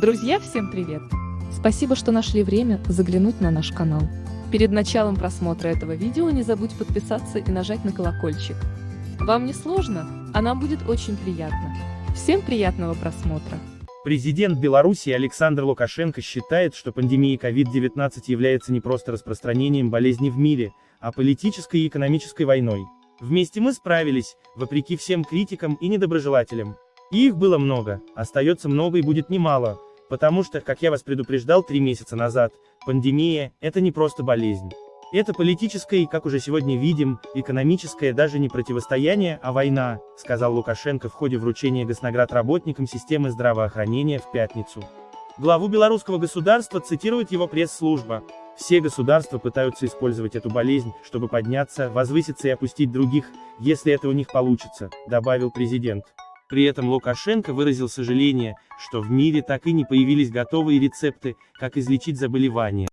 Друзья, всем привет! Спасибо, что нашли время заглянуть на наш канал. Перед началом просмотра этого видео не забудь подписаться и нажать на колокольчик. Вам не сложно, а нам будет очень приятно. Всем приятного просмотра! Президент Беларуси Александр Лукашенко считает, что пандемия COVID-19 является не просто распространением болезни в мире, а политической и экономической войной. Вместе мы справились, вопреки всем критикам и недоброжелателям. И их было много, остается много и будет немало, потому что, как я вас предупреждал три месяца назад, пандемия – это не просто болезнь. Это политическое и, как уже сегодня видим, экономическое даже не противостояние, а война, сказал Лукашенко в ходе вручения госнаград работникам системы здравоохранения в пятницу. Главу белорусского государства цитирует его пресс-служба. Все государства пытаются использовать эту болезнь, чтобы подняться, возвыситься и опустить других, если это у них получится, добавил президент. При этом Лукашенко выразил сожаление, что в мире так и не появились готовые рецепты, как излечить заболевание.